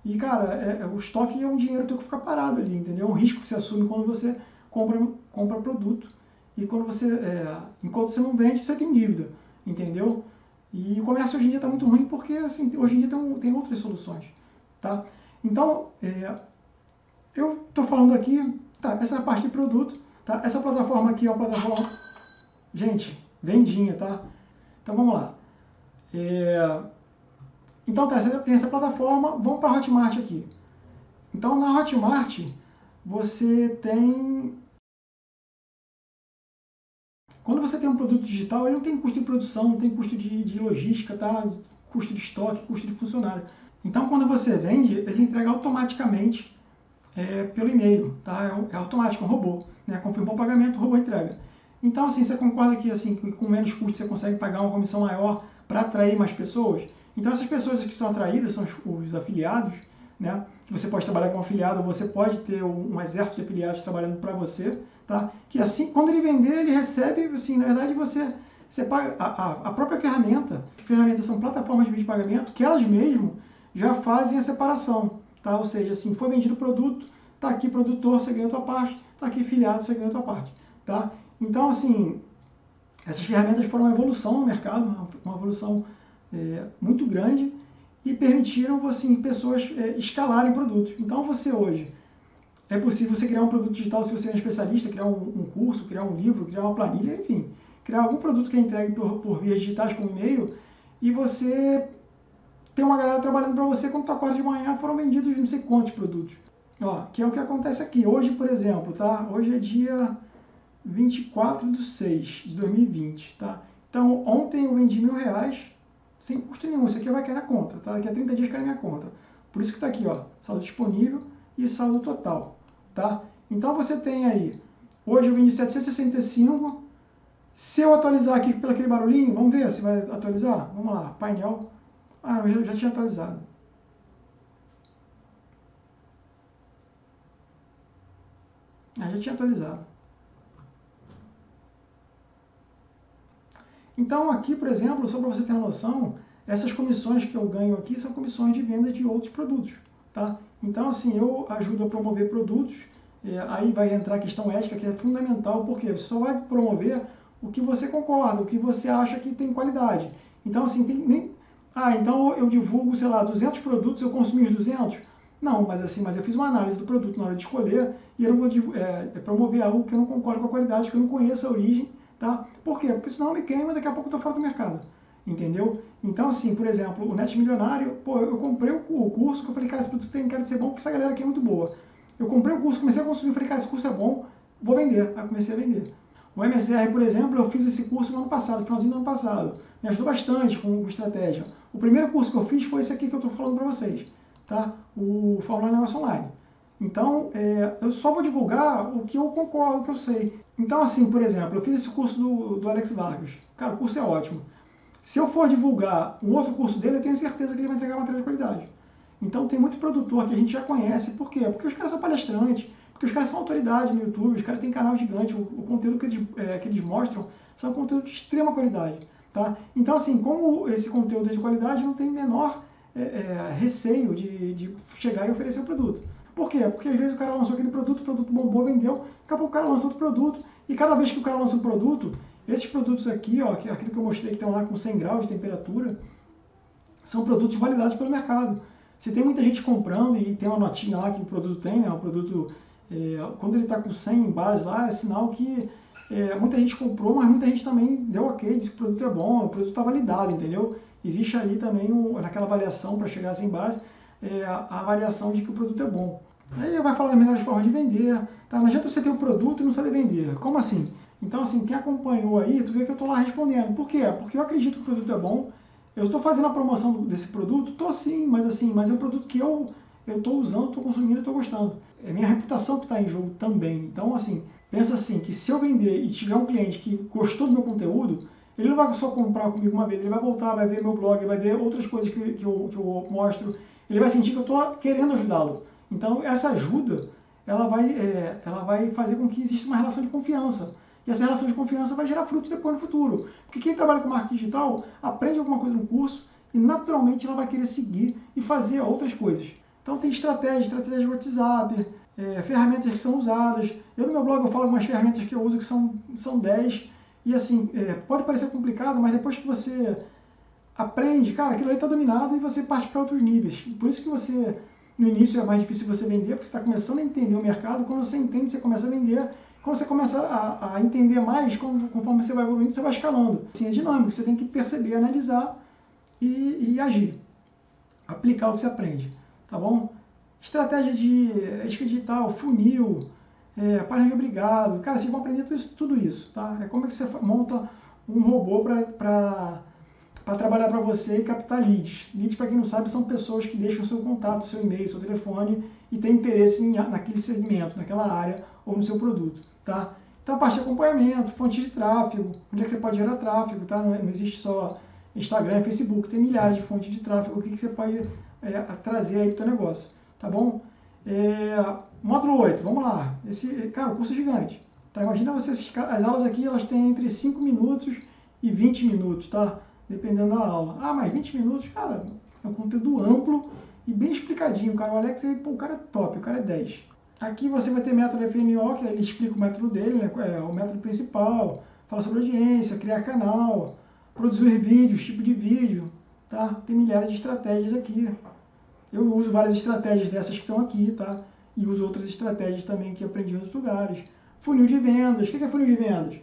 E, cara, é, é, o estoque é um dinheiro teu que fica parado ali, entendeu? É um risco que você assume quando você compra, compra produto. E quando você, é, enquanto você não vende, você tem dívida, entendeu? E o comércio hoje em dia está muito ruim porque, assim, hoje em dia tem, tem outras soluções, tá? Então, é, eu estou falando aqui, tá, essa é a parte de produto, tá? Essa plataforma aqui é uma plataforma, gente, vendinha, tá? Então, vamos lá. É, então, tá, tem essa plataforma, vamos para a Hotmart aqui. Então, na Hotmart, você tem quando você tem um produto digital, ele não tem custo de produção, não tem custo de, de logística, tá? custo de estoque, custo de funcionário. Então, quando você vende, ele entrega automaticamente é, pelo e-mail, tá? É, é, automático, é um robô. Né? Confirmou o pagamento, o robô entrega. Então, assim, você concorda que assim, com menos custo você consegue pagar uma comissão maior para atrair mais pessoas? Então, essas pessoas que são atraídas são os, os afiliados, né? Você pode trabalhar com um afiliado, você pode ter um, um exército de afiliados trabalhando para você, tá? Que assim, quando ele vender, ele recebe, assim, na verdade você, você paga a, a, própria ferramenta. Ferramentas são plataformas de pagamento que elas mesmo já fazem a separação, tá? Ou seja, assim, foi vendido o produto, tá aqui produtor, você ganha a tua parte, tá aqui filiado, você ganha a tua parte, tá? Então, assim, essas ferramentas foram uma evolução no mercado, uma evolução é, muito grande e permitiram assim, pessoas é, escalarem produtos. Então, você hoje é possível você criar um produto digital se você é um especialista, criar um, um curso, criar um livro, criar uma planilha, enfim, criar algum produto que é entregue por, por vias digitais como e-mail e você tem uma galera trabalhando para você quando tu acorda de manhã foram vendidos não sei quantos produtos. Ó, que é o que acontece aqui. Hoje, por exemplo, tá? Hoje é dia 24 de 6 de 2020, tá? Então, ontem eu vendi mil reais sem custo nenhum. Isso aqui vai cair na conta, tá? Daqui a 30 dias cai na minha conta. Por isso que está aqui, ó, saldo disponível e saldo total tá? Então você tem aí, hoje eu de 765, se eu atualizar aqui pelo aquele barulhinho, vamos ver se vai atualizar? Vamos lá, painel, ah, eu já, já tinha atualizado. Ah, já tinha atualizado. Então aqui, por exemplo, só para você ter uma noção, essas comissões que eu ganho aqui são comissões de venda de outros produtos, tá? Então, assim, eu ajudo a promover produtos, é, aí vai entrar a questão ética, que é fundamental, porque você só vai promover o que você concorda, o que você acha que tem qualidade. Então, assim, tem nem... Ah, então eu divulgo, sei lá, 200 produtos, eu consumi os 200? Não, mas assim, mas eu fiz uma análise do produto na hora de escolher e eu não vou é, é promover algo que eu não concordo com a qualidade, que eu não conheço a origem, tá? Por quê? Porque senão me queima e daqui a pouco eu estou fora do mercado entendeu? Então, assim, por exemplo, o Net Milionário, pô, eu comprei o curso que eu falei, cara, esse produto tem cara de ser bom porque essa galera aqui é muito boa. Eu comprei o curso, comecei a consumir, falei, cara, esse curso é bom, vou vender. Aí comecei a vender. O MSR, por exemplo, eu fiz esse curso no ano passado, finalzinho do ano passado. Me ajudou bastante com, com estratégia. O primeiro curso que eu fiz foi esse aqui que eu estou falando para vocês, tá? O Fórmula Negócio Online. Então, é, eu só vou divulgar o que eu concordo, o que eu sei. Então, assim, por exemplo, eu fiz esse curso do, do Alex Vargas. Cara, o curso é ótimo. Se eu for divulgar um outro curso dele, eu tenho certeza que ele vai entregar material de qualidade. Então tem muito produtor que a gente já conhece. Por quê? Porque os caras são palestrantes, porque os caras são autoridade no YouTube, os caras têm canal gigante, o, o conteúdo que eles, é, que eles mostram são conteúdo de extrema qualidade. Tá? Então, assim, como esse conteúdo é de qualidade, não tem menor é, é, receio de, de chegar e oferecer o produto. Por quê? Porque às vezes o cara lançou aquele produto, o produto bombou, vendeu, daqui a pouco o cara lançou outro produto, e cada vez que o cara lança um produto, esses produtos aqui, ó, aquilo que eu mostrei que estão lá com 100 graus de temperatura, são produtos validados pelo mercado. Se tem muita gente comprando e tem uma notinha lá que o produto tem, né, o produto, é, quando ele está com 100 bares lá, é sinal que é, muita gente comprou, mas muita gente também deu ok, disse que o produto é bom, o produto está validado, entendeu? Existe ali também, um, naquela avaliação para chegar a 100 bares, é, a avaliação de que o produto é bom. Aí vai falar as melhores formas de vender, tá? não adianta você ter um produto e não saber vender. Como assim? Então, assim, quem acompanhou aí, tu vê que eu estou lá respondendo. Por quê? Porque eu acredito que o produto é bom. Eu estou fazendo a promoção desse produto? Estou sim, mas assim, mas é um produto que eu eu estou usando, estou consumindo, estou gostando. É minha reputação que está em jogo também. Então, assim, pensa assim, que se eu vender e tiver um cliente que gostou do meu conteúdo, Ele não vai só comprar comigo uma vez, ele vai voltar, vai ver meu blog, vai ver outras coisas que, que, eu, que eu mostro. Ele vai sentir que eu estou querendo ajudá-lo. Então, essa ajuda, ela vai, é, ela vai fazer com que exista uma relação de confiança. E essa relação de confiança vai gerar frutos depois no futuro. Porque quem trabalha com marketing digital aprende alguma coisa no curso e naturalmente ela vai querer seguir e fazer outras coisas. Então tem estratégia, estratégia de WhatsApp, é, ferramentas que são usadas. Eu no meu blog eu falo algumas ferramentas que eu uso que são, são 10 e assim, é, pode parecer complicado, mas depois que você aprende, cara, aquilo ali está dominado e você parte para outros níveis. Por isso que você, no início é mais difícil você vender, porque você está começando a entender o mercado. Quando você entende, você começa a vender. Quando você começa a, a entender mais, conforme você vai evoluindo, você vai escalando. Assim, é dinâmico, você tem que perceber, analisar e, e agir. Aplicar o que você aprende, tá bom? Estratégia de ética digital, funil, é, página de obrigado. Cara, vocês vão aprender tudo isso, tudo isso, tá? É como é que você monta um robô para trabalhar para você e captar leads. Leads, para quem não sabe, são pessoas que deixam seu contato, seu e-mail, seu telefone e têm interesse em, naquele segmento, naquela área ou no seu produto, tá? Então, a parte de acompanhamento, fontes de tráfego, onde é que você pode gerar tráfego, tá? Não, é, não existe só Instagram e Facebook, tem milhares de fontes de tráfego, o que, que você pode é, trazer aí para o seu negócio, tá bom? É, módulo 8, vamos lá. Esse, cara, o curso é gigante. Tá? Imagina você, as aulas aqui, elas têm entre 5 minutos e 20 minutos, tá? Dependendo da aula. Ah, mas 20 minutos, cara, é um conteúdo amplo e bem explicadinho, cara. O Alex, pô, o cara é top, o cara é 10. Aqui você vai ter método FNO, que ele explica o método dele, né? É o método principal, fala sobre audiência, criar canal, produzir vídeos, tipo de vídeo, tá? Tem milhares de estratégias aqui. Eu uso várias estratégias dessas que estão aqui, tá? E uso outras estratégias também que aprendi em outros lugares. Funil de vendas. O que é funil de vendas?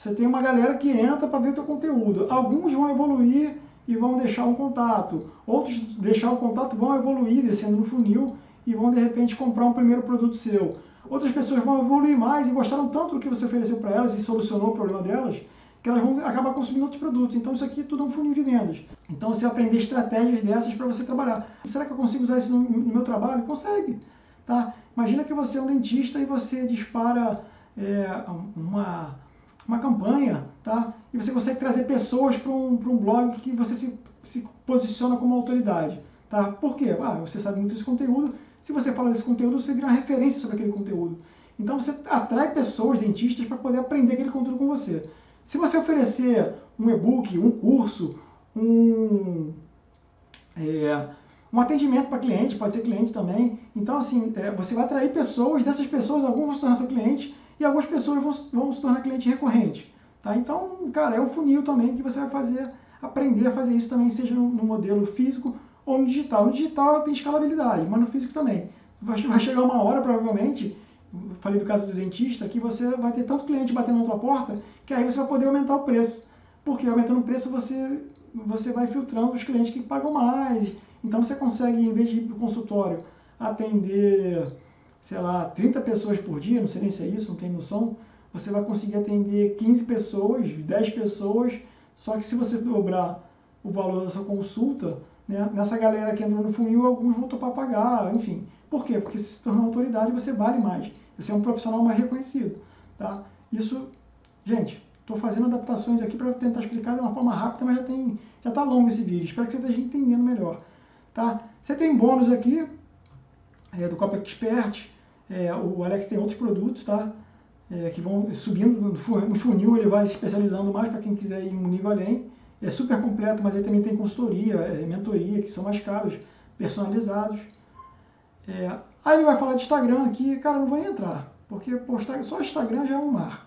Você tem uma galera que entra para ver teu conteúdo. Alguns vão evoluir e vão deixar um contato. Outros deixar o contato vão evoluir descendo no funil e vão de repente comprar um primeiro produto seu. Outras pessoas vão evoluir mais e gostaram tanto do que você ofereceu para elas e solucionou o problema delas que elas vão acabar consumindo outros produtos. Então isso aqui tudo é um funil de vendas. Então você aprender estratégias dessas para você trabalhar. Será que eu consigo usar isso no, no, meu trabalho? Consegue. Tá? Imagina que você é um dentista e você dispara é, uma, uma campanha, tá? E você consegue trazer pessoas para um, um blog que você se, se posiciona como autoridade. Tá? Por quê? Ah, você sabe muito desse conteúdo. Se você fala desse conteúdo, você vira uma referência sobre aquele conteúdo. Então você atrai pessoas, dentistas, para poder aprender aquele conteúdo com você. Se você oferecer um e-book, um curso, um, é, um atendimento para cliente, pode ser cliente também, então assim, é, você vai atrair pessoas, dessas pessoas, algumas vão se tornar seu cliente e algumas pessoas vão, vão se tornar cliente recorrente. Tá? Então, cara, é um funil também que você vai fazer, aprender a fazer isso também, seja no, no modelo físico ou no digital. No digital tem escalabilidade, mas no físico também. Vai, vai chegar uma hora, provavelmente, falei do caso do dentista, que você vai ter tanto cliente batendo na tua porta que aí você vai poder aumentar o preço. Porque aumentando o preço você, você vai filtrando os clientes que pagam mais. Então você consegue, em vez de ir para o consultório, atender, sei lá, 30 pessoas por dia, não sei nem se é isso, não tenho noção, você vai conseguir atender 15 pessoas, 10 pessoas, só que se você dobrar o valor da sua consulta, né, nessa galera que entrou no funil, alguns vão topar pagar, enfim. Por quê? Porque se se torna autoridade, você vale mais. Você é um profissional mais reconhecido. Tá? Isso, gente, estou fazendo adaptações aqui para tentar explicar de uma forma rápida, mas já tem, já está longo esse vídeo. Espero que você esteja entendendo melhor. Tá? Você tem bônus aqui é, do Copa Expert. É, o Alex tem outros produtos, tá? É, que vão subindo no funil, ele vai se especializando mais para quem quiser ir um nível além. É super completo, mas aí também tem consultoria, é, mentoria, que são mais caros, personalizados. É, aí ele vai falar de Instagram aqui, cara, não vou nem entrar, porque postar, só Instagram já é um mar.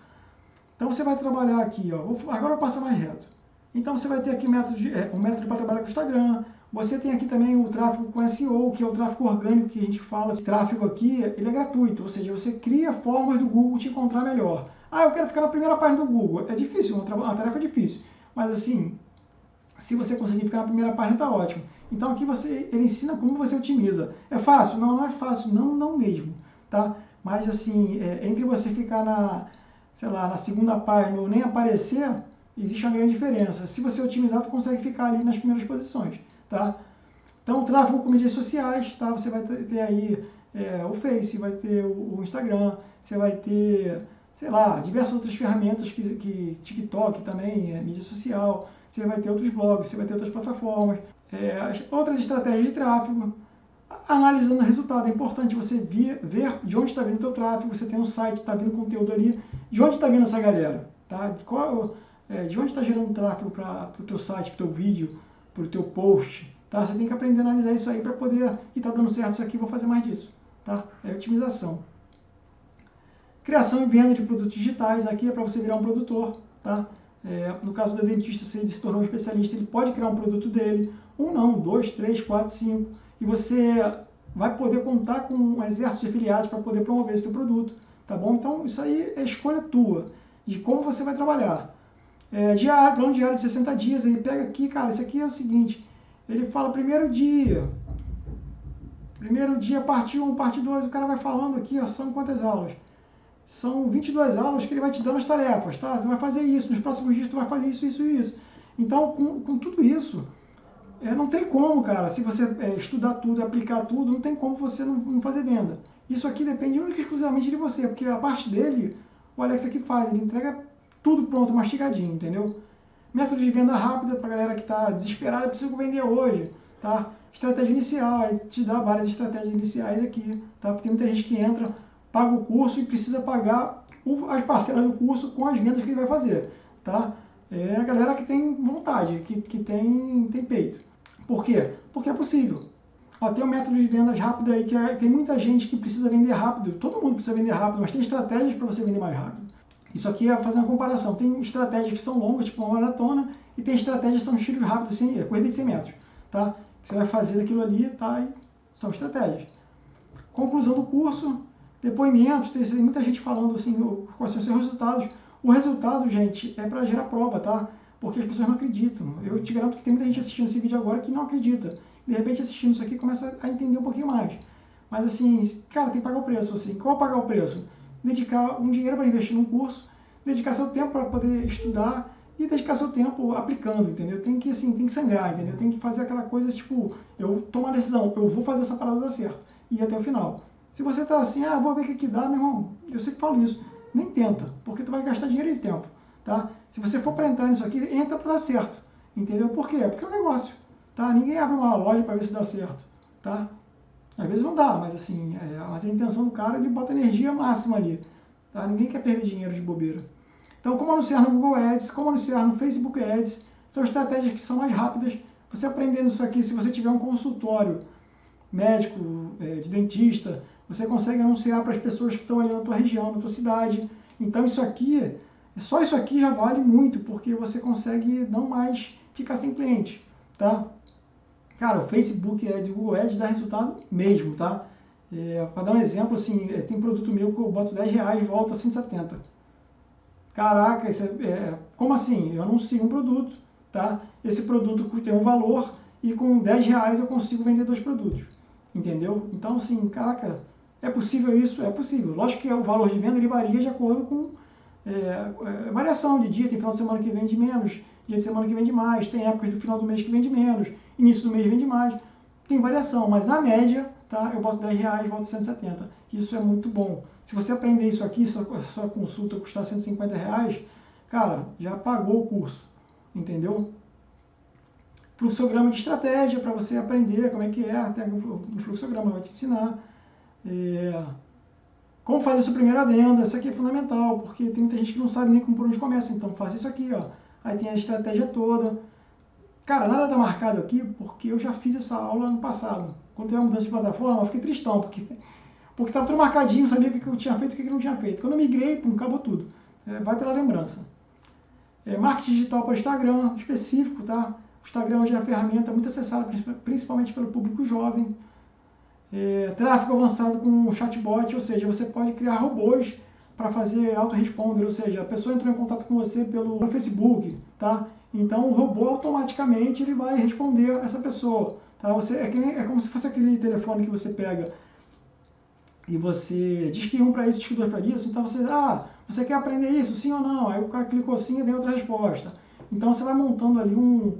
Então você vai trabalhar aqui, ó, agora eu passo mais reto. Então você vai ter aqui método de, é, um método para trabalhar com o Instagram. Você tem aqui também o tráfego com SEO, que é o tráfego orgânico que a gente fala. Esse tráfego aqui, ele é gratuito, ou seja, você cria formas do Google te encontrar melhor. Ah, eu quero ficar na primeira página do Google. É difícil, uma tarefa difícil. Mas assim, se você conseguir ficar na primeira página, tá ótimo. Então aqui você, ele ensina como você otimiza. É fácil? Não, não é fácil, não, não mesmo, tá? Mas assim, é, entre você ficar na, sei lá, na segunda página ou nem aparecer, existe uma grande diferença. Se você otimizar, você consegue ficar ali nas primeiras posições, tá? Então, tráfego com mídias sociais, tá? Você vai ter aí é, o Face, vai ter o, Instagram, você vai ter sei lá, diversas outras ferramentas que, que TikTok também, é, mídia social, você vai ter outros blogs, você vai ter outras plataformas, é, outras estratégias de tráfego, analisando o resultado. É importante você ver, ver de onde está vindo o teu tráfego, você tem um site, está vindo conteúdo ali, de onde está vindo essa galera, tá? Qual, é, de onde está gerando tráfego para o teu site, para o teu vídeo, para o teu post, tá? Você tem que aprender a analisar isso aí para poder, e está dando certo isso aqui, vou fazer mais disso, tá? É otimização. Criação e venda de produtos digitais, aqui é para você virar um produtor, tá? É, no caso do dentista, se ele se tornou um especialista, ele pode criar um produto dele, um não, dois, três, quatro, cinco, e você vai poder contar com um exército de afiliados para poder promover esse seu produto, tá bom? Então, isso aí é escolha tua, de como você vai trabalhar. É, diário, plano diário de 60 dias, aí pega aqui, cara, isso aqui é o seguinte, ele fala primeiro dia, primeiro dia, parte 1, parte 2, o cara vai falando aqui, ó, são quantas aulas? São 22 aulas que ele vai te dando as tarefas, tá? Você vai fazer isso, nos próximos dias tu vai fazer isso, isso e isso. Então, com, com tudo isso, é, não tem como, cara, se você é, estudar tudo, aplicar tudo, não tem como você não, não fazer venda. Isso aqui depende única e exclusivamente de você, porque a parte dele, o Alex aqui faz, ele entrega tudo pronto, mastigadinho, entendeu? Método de venda rápida para galera que está desesperada, precisa vender hoje, tá? Estratégia inicial, te dá várias estratégias iniciais aqui, tá? Porque tem muita gente que entra, paga o curso e precisa pagar as parcelas do curso com as vendas que ele vai fazer, tá? É a galera que tem vontade, que, que tem, tem peito. Por quê? Porque é possível. Ó, tem um método de vendas rápido aí que é, tem muita gente que precisa vender rápido. Todo mundo precisa vender rápido, mas tem estratégias para você vender mais rápido. Isso aqui é fazer uma comparação. Tem estratégias que são longas, tipo uma maratona, e tem estratégias que são tiros rápidos, assim, é corrida de 100 metros. Tá? Você vai fazer aquilo ali, tá? E são estratégias. Conclusão do curso, depoimentos, tem muita gente falando assim, quais são os seus resultados. O resultado, gente, é para gerar prova, tá? Porque as pessoas não acreditam. Eu te garanto que tem muita gente assistindo esse vídeo agora que não acredita. De repente, assistindo isso aqui, começa a entender um pouquinho mais. Mas assim, cara, tem que pagar o preço. Assim. Qual é pagar o preço? Dedicar um dinheiro para investir num curso, dedicar seu tempo para poder estudar e dedicar seu tempo aplicando, entendeu? Tem que, assim, tem que sangrar, entendeu? Tem que fazer aquela coisa, tipo, eu tomo a decisão, eu vou fazer essa parada dar certo. E ir até o final. Se você está assim, ah, vou ver o que, que dá, meu irmão, eu sempre falo isso, nem tenta, porque tu vai gastar dinheiro e tempo, tá? Se você for para entrar nisso aqui, entra para dar certo, entendeu? Por quê? Porque é um negócio, tá? Ninguém abre uma loja para ver se dá certo, tá? Às vezes não dá, mas assim, é, mas a intenção do cara, ele bota energia máxima ali, tá? Ninguém quer perder dinheiro de bobeira. Então, como anunciar no Google Ads, como anunciar no Facebook Ads, são estratégias que são mais rápidas. Você aprendendo isso aqui, se você tiver um consultório médico, é, de dentista, você consegue anunciar para as pessoas que estão ali na tua região, na tua cidade. Então isso aqui, só isso aqui já vale muito, porque você consegue não mais ficar sem cliente, tá? Cara, o Facebook Ads e o Google Ads dá resultado mesmo, tá? É, para dar um exemplo, assim, é, tem produto meu que eu boto 10 reais e volta 170. Caraca, isso é, é, como assim? Eu anuncio um produto, tá? Esse produto tem um valor e com 10 reais eu consigo vender dois produtos, entendeu? Então, assim, caraca, é possível isso? É possível. Lógico que o valor de venda ele varia de acordo com é, é, variação de dia. Tem final de semana que vende menos, dia de semana que vende mais, tem épocas do final do mês que vende menos, início do mês vende mais. Tem variação, mas na média, tá, eu boto 10 reais, volto 170. Isso é muito bom. Se você aprender isso aqui, sua, sua consulta custar 150 reais, cara, já pagou o curso, entendeu? Fluxograma de estratégia para você aprender como é que é, até o fluxograma vai te ensinar. É, como fazer sua primeira venda, isso aqui é fundamental, porque tem muita gente que não sabe nem como por onde começa, então faz isso aqui, ó. Aí tem a estratégia toda. Cara, nada está marcado aqui, porque eu já fiz essa aula no passado. Quando teve a mudança de plataforma, eu fiquei tristão, porque porque estava tudo marcadinho, sabia o que eu tinha feito e o que eu não tinha feito. Quando eu migrei, pum, acabou tudo. É, vai pela lembrança. É, marketing digital para Instagram, específico, tá? O Instagram hoje é uma ferramenta muito acessada, principalmente pelo público jovem é, tráfego avançado com chatbot, ou seja, você pode criar robôs para fazer autoresponder, ou seja, a pessoa entrou em contato com você pelo Facebook, tá? Então o robô automaticamente ele vai responder essa pessoa, tá? Você é, nem, é como se fosse aquele telefone que você pega e você diz que um para isso, diz que dois para isso, então você, ah, você quer aprender isso, sim ou não? Aí o cara clicou sim e vem outra resposta. Então você vai montando ali um,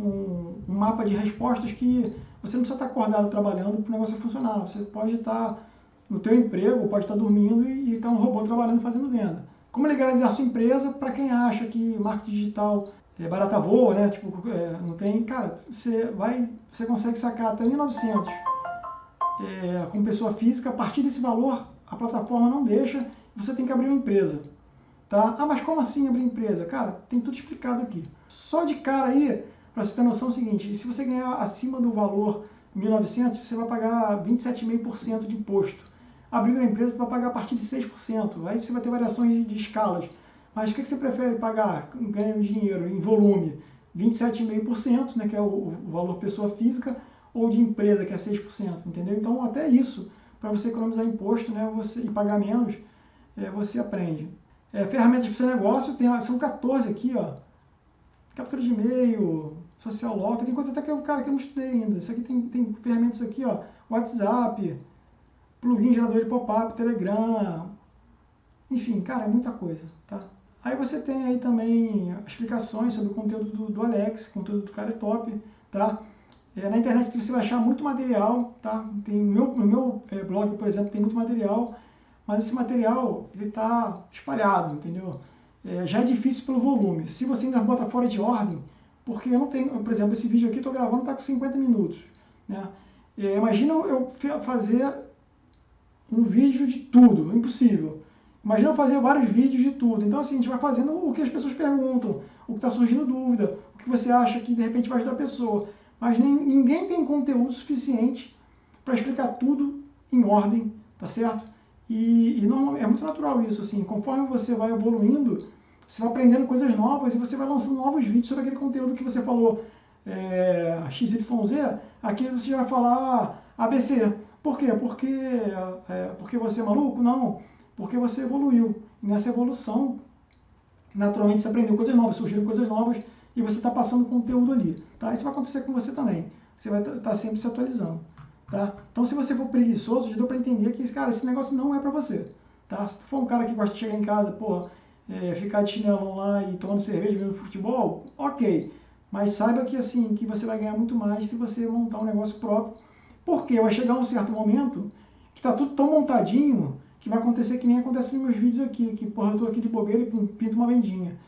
um, um mapa de respostas que você não precisa estar acordado trabalhando para o negócio funcionar. Você pode estar no teu emprego, pode estar dormindo e, e estar um robô trabalhando fazendo venda. Como legalizar sua empresa para quem acha que marketing digital é barata voa, né? Tipo, é, não tem. Cara, você vai. Você consegue sacar até 1.900 é, com pessoa física. A partir desse valor, a plataforma não deixa. Você tem que abrir uma empresa. Tá? Ah, mas como assim abrir empresa? Cara, tem tudo explicado aqui. Só de cara aí, para você ter noção é o seguinte: se você ganhar acima do valor 1.900, você vai pagar 27,5% de imposto. Abrindo uma empresa, você vai pagar a partir de 6%. Aí você vai ter variações de, de escalas. Mas o que, que você prefere pagar ganhando dinheiro em volume? 27,5%, né, que é o, o, valor pessoa física, ou de empresa, que é 6%, entendeu? Então, até isso, para você economizar imposto né, você, e pagar menos, é, você aprende. É, ferramentas para o seu negócio, tem, são 14 aqui, ó. Captura de e-mail, social lock, tem coisa até que eu, cara, que eu não estudei ainda. Isso aqui tem, tem ferramentas aqui, ó, WhatsApp, plugin gerador de pop-up, Telegram, enfim, cara, é muita coisa, tá? Aí você tem aí também explicações sobre o conteúdo do, do Alex, conteúdo do cara é top, tá? É, na internet você vai achar muito material, tá? Tem, no meu, no meu é, blog, por exemplo, tem muito material, mas esse material, ele está espalhado, entendeu? É, já é difícil pelo volume. Se você ainda bota fora de ordem, porque eu não tenho, por exemplo, esse vídeo aqui eu estou gravando está com 50 minutos, né? É, imagina eu fazer um vídeo de tudo, impossível. Imagina eu fazer vários vídeos de tudo. Então, assim, a gente vai fazendo o que as pessoas perguntam, o que está surgindo dúvida, o que você acha que de repente vai ajudar a pessoa. Mas nem, ninguém tem conteúdo suficiente para explicar tudo em ordem, tá certo? E, e não, é muito natural isso, assim, conforme você vai evoluindo, você vai aprendendo coisas novas e você vai lançando novos vídeos sobre aquele conteúdo que você falou é, XYZ, aqui você já vai falar ABC. Por quê? Porque, é, porque você é maluco? Não porque você evoluiu. E nessa evolução, naturalmente você aprendeu coisas novas, surgiram coisas novas e você está passando conteúdo ali. Tá? Isso vai acontecer com você também. Você vai estar tá, tá sempre se atualizando. Tá? Então, se você for preguiçoso, já deu para entender que cara, esse negócio não é para você. Tá? Se tu for um cara que gosta de chegar em casa, pô, é, ficar de chinelão lá e tomando cerveja, vendo futebol, ok. Mas saiba que assim, que você vai ganhar muito mais se você montar um negócio próprio. Porque vai chegar um certo momento que está tudo tão montadinho que vai acontecer que nem acontece nos meus vídeos aqui, que porra, eu tô aqui de bobeira e pinto uma vendinha.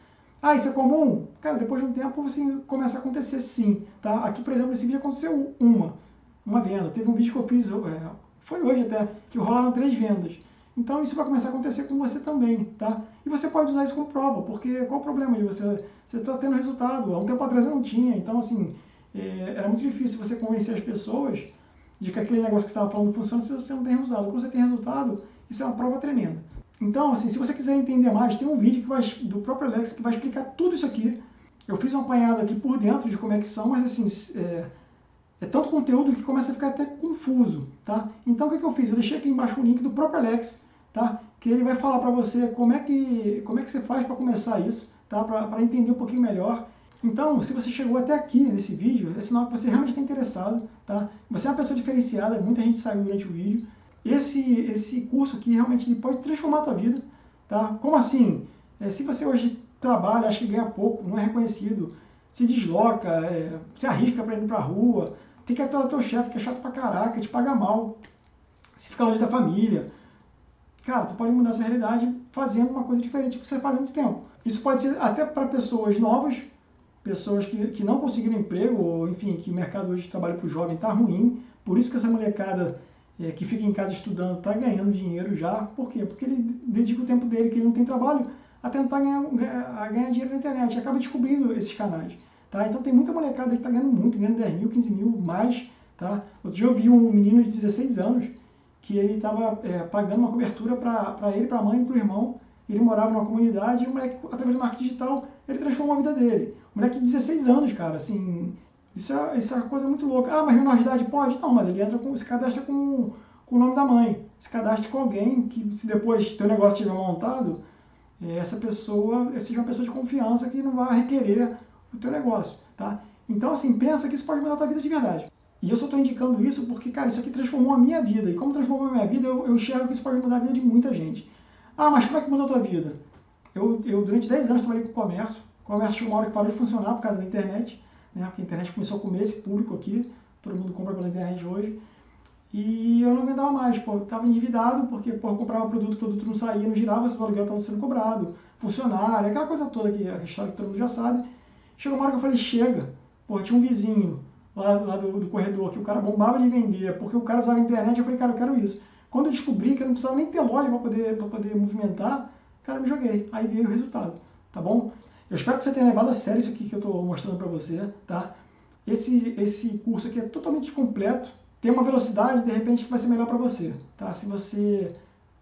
Ah, isso é comum? Cara, depois de um tempo você começa a acontecer sim, tá? Aqui, por exemplo, nesse vídeo aconteceu uma, uma venda. Teve um vídeo que eu fiz, é, foi hoje até, que rolaram três vendas. Então isso vai começar a acontecer com você também, tá? E você pode usar isso como prova, porque qual o problema de você... Você está tendo resultado, há um tempo atrás eu não tinha, então assim, é, era muito difícil você convencer as pessoas de que aquele negócio que você estava falando funciona se você não tem resultado. Quando você tem resultado, isso é uma prova tremenda. Então, assim, se você quiser entender mais, tem um vídeo que vai, do próprio Alex que vai explicar tudo isso aqui. Eu fiz um apanhado aqui por dentro de como é que são, mas assim, é, é tanto conteúdo que começa a ficar até confuso, tá? Então, o que, que eu fiz? Eu deixei aqui embaixo o link do próprio Alex, tá? Que ele vai falar para você como é que, como é que você faz para começar isso, tá? Para entender um pouquinho melhor. Então, se você chegou até aqui nesse vídeo, é sinal que você realmente está interessado, tá? Você é uma pessoa diferenciada, muita gente saiu durante o vídeo. Esse, esse curso aqui realmente ele pode transformar a tua vida. Tá? Como assim? É, se você hoje trabalha, acha que ganha pouco, não é reconhecido, se desloca, é, se arrisca para ir para a rua, tem que atuar teu chefe, que é chato pra caraca, te paga mal, se fica longe da família. Cara, tu pode mudar essa realidade fazendo uma coisa diferente que você faz há muito tempo. Isso pode ser até para pessoas novas, pessoas que, que não conseguiram emprego, ou enfim, que o mercado hoje de trabalho para o jovem está ruim, por isso que essa molecada é, que fica em casa estudando está ganhando dinheiro já. Por quê? Porque ele dedica o tempo dele, que ele não tem trabalho, a tentar ganhar, a ganhar dinheiro na internet. Acaba descobrindo esses canais. Tá? Então tem muita molecada que está ganhando muito, ganhando 10 mil, 15 mil, mais. Tá? Outro dia eu vi um menino de 16 anos que ele estava é, pagando uma cobertura para ele, para a mãe e para o irmão. Ele morava numa comunidade e o moleque, através do marketing digital, ele transformou a vida dele. O moleque de 16 anos, cara, assim, isso é, isso é uma coisa muito louca. Ah, mas menor de idade pode? Não, mas ele entra com, se cadastra com, com o nome da mãe. Se cadastra com alguém que, se depois teu negócio estiver montado, eh, essa pessoa seja uma pessoa de confiança que não vai requerer o teu negócio, tá? Então, assim, pensa que isso pode mudar a tua vida de verdade. E eu só estou indicando isso porque, cara, isso aqui transformou a minha vida. E como transformou a minha vida, eu, eu enxergo que isso pode mudar a vida de muita gente. Ah, mas como é que mudou a tua vida? Eu, eu durante 10 anos trabalhei com comércio. O comércio tinha uma hora que parou de funcionar por causa da internet né? Porque a internet começou a comer esse público aqui, todo mundo compra pela internet hoje. e eu não aguentava mais, pô, eu tava endividado porque pô, eu comprava produto, o produto não saía, não girava, o aluguel estava sendo cobrado, funcionário, aquela coisa toda que a história que todo mundo já sabe. Chegou uma hora que eu falei, chega, pô, tinha um vizinho lá, lá do, do, corredor que o cara bombava de vender, porque o cara usava a internet, eu falei, cara, eu quero isso. Quando eu descobri que eu não precisava nem ter loja para poder, poder movimentar, cara, me joguei. Aí veio o resultado, tá bom? Eu espero que você tenha levado a sério isso aqui que eu estou mostrando para você, tá? Esse, esse curso aqui é totalmente completo, tem uma velocidade, de repente, que vai ser melhor para você, tá? Se você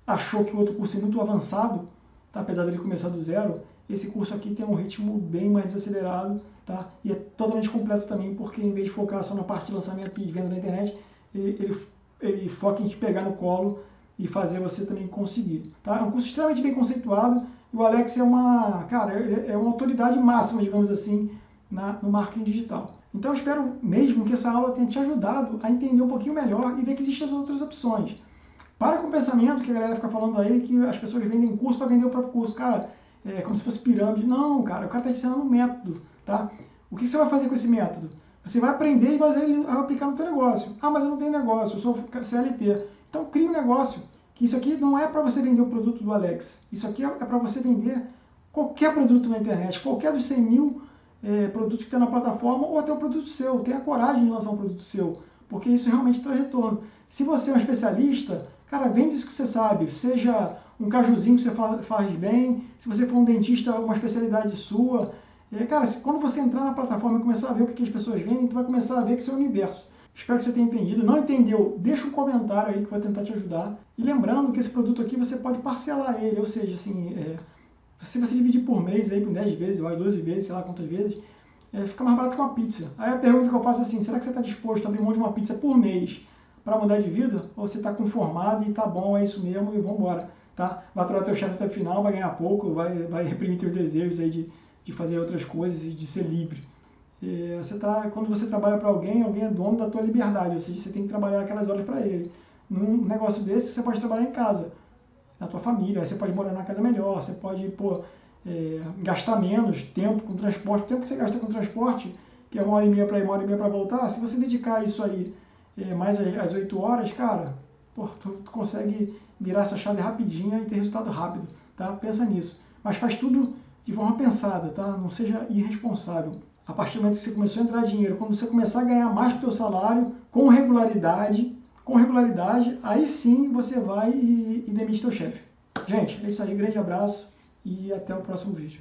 achou que o outro curso é muito avançado, tá? apesar dele começar do zero, esse curso aqui tem um ritmo bem mais acelerado, tá? E é totalmente completo também, porque em vez de focar só na parte de lançamento e venda na internet, ele, ele, ele foca em te pegar no colo e fazer você também conseguir, tá? É um curso extremamente bem conceituado, o Alex é uma, cara, é, é uma autoridade máxima, digamos assim, na, no marketing digital. Então eu espero mesmo que essa aula tenha te ajudado a entender um pouquinho melhor e ver que existem as outras opções. Para com o pensamento que a galera fica falando aí que as pessoas vendem curso para vender o próprio curso. Cara, é como se fosse pirâmide. Não, cara, o cara está ensinando um método, tá? O que você vai fazer com esse método? Você vai aprender e vai aplicar no teu negócio. Ah, mas eu não tenho negócio, eu sou CLT. Então cria um negócio. Que isso aqui não é para você vender o produto do Alex. Isso aqui é, é para você vender qualquer produto na internet, qualquer dos 100 mil é, produtos que tem na plataforma ou até um produto seu. Tenha coragem de lançar um produto seu, porque isso realmente traz retorno. Se você é um especialista, cara, vende isso que você sabe. Seja um cajuzinho que você faz bem, se você for um dentista, uma especialidade sua. É, cara, quando você entrar na plataforma e começar a ver o que, as pessoas vendem, tu vai começar a ver que isso é o universo. Espero que você tenha entendido. Não entendeu? Deixa um comentário aí que eu vou tentar te ajudar. E lembrando que esse produto aqui você pode parcelar ele, ou seja, assim, é, se você dividir por mês, aí, por 10 vezes, ou 12 vezes, sei lá quantas vezes, é, fica mais barato que uma pizza. Aí a pergunta que eu faço é assim, será que você está disposto a abrir mão de uma pizza por mês para mudar de vida? Ou você está conformado e tá bom, é isso mesmo e vamos embora, tá? Vai aturar teu chefe até o final, vai ganhar pouco, vai, vai reprimir teus desejos aí de, de fazer outras coisas e de ser livre. É, você tá, quando você trabalha para alguém, alguém é dono da tua liberdade, ou seja, você tem que trabalhar aquelas horas para ele. Num negócio desse, você pode trabalhar em casa na tua família, aí você pode morar na casa melhor, você pode pô, é, gastar menos tempo com transporte, o tempo que você gasta com transporte, que é uma hora e meia para ir, uma hora e meia para voltar, se você dedicar isso aí é, mais as oito horas, cara, pô, tu, tu, consegue virar essa chave rapidinho e ter resultado rápido, tá? Pensa nisso. Mas faz tudo de forma pensada, tá? Não seja irresponsável. A partir do momento que você começou a entrar dinheiro, quando você começar a ganhar mais que o teu salário, com regularidade, com regularidade, aí sim você vai e, e demite teu chefe. Gente, é isso aí, grande abraço e até o próximo vídeo.